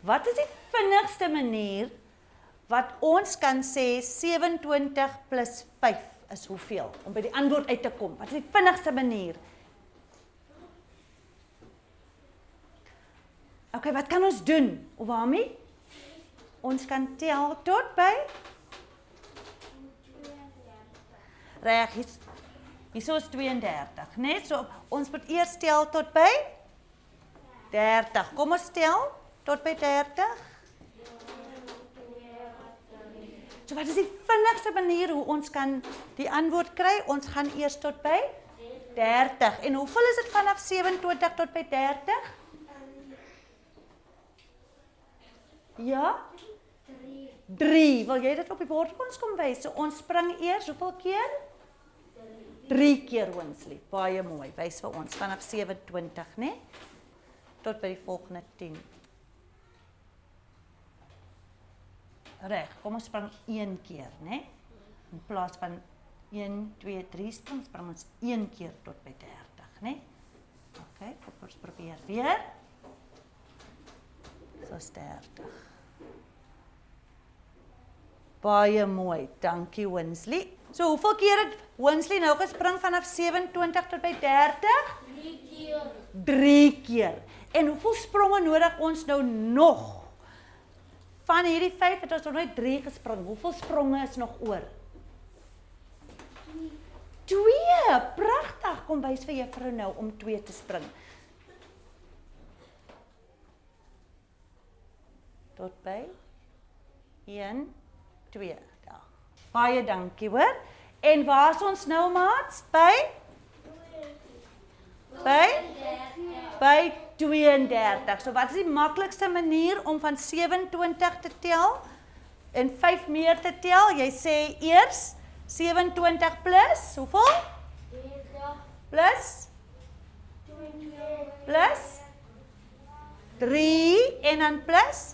Wat is die vinnigste manier wat ons kan sê 27 plus 5 is hoeveel om by die antwoord uit te kom? Wat is die vinnigste manier? OK, wat kan ons doen? Obami? Ons kan tel tot by Reg, hier Hierso is 32, né? Nee? So ons moet eers tel tot by 30. Kom ons tel tot by 30. So wat is die vinnigste manier hoe ons kan die antwoord kry? Ons gaan eers tot by 30. En hoeveel is dit vanaf 27 tot by 30? Ja? 3. 3. Wil jy dit op die bord vir ons kom wys? So ons spring eers hoeveel keer? 3 keer Winsley. Baie mooi. Wys vir ons vanaf 27, né? Nee? Tot by die volgende 10. Reg, kom ons spring een keer, né? Nee? In plaas van 1 2 3 spring, spring ons een keer tot by 30, né? Nee? OK, kom ons probeer weer. So 30. Baie mooi. Dankie Winsley. So hoeveel keer het Winsley nou gespring vanaf 27 tot by 30? 3 keer. 3 keer. En hoeveel spronge nodig ons nou nog Van hierdie 5 het ons nog net 3 gespring. Hoeveel spronge is nog oor? 2. Pragtig. Kom wys vir juffrou nou om 2 te spring. Tot by 1 2 daar. Baie dankie, hoor. En waar is ons nou maats? By By by 32. So wat is die maklikste manier om van 27 te tel en 5 meer te tel? Jy sê eers 27 plus hoeveel? 30 Plus 20 plus 3 en dan plus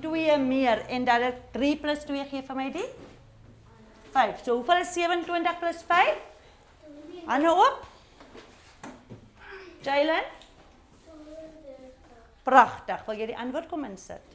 2 meer en dan dit 3 plus 2 gee vir my die 5. So hoeveel is 27 plus 5? Hande op. Jalen? Pragtig. Wil jy die antwoord kom insit?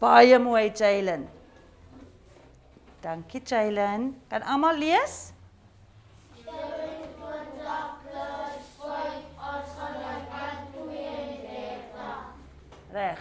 Baie mooi, Jalen. Dankie, Jalen. Kan almal lees? Reg.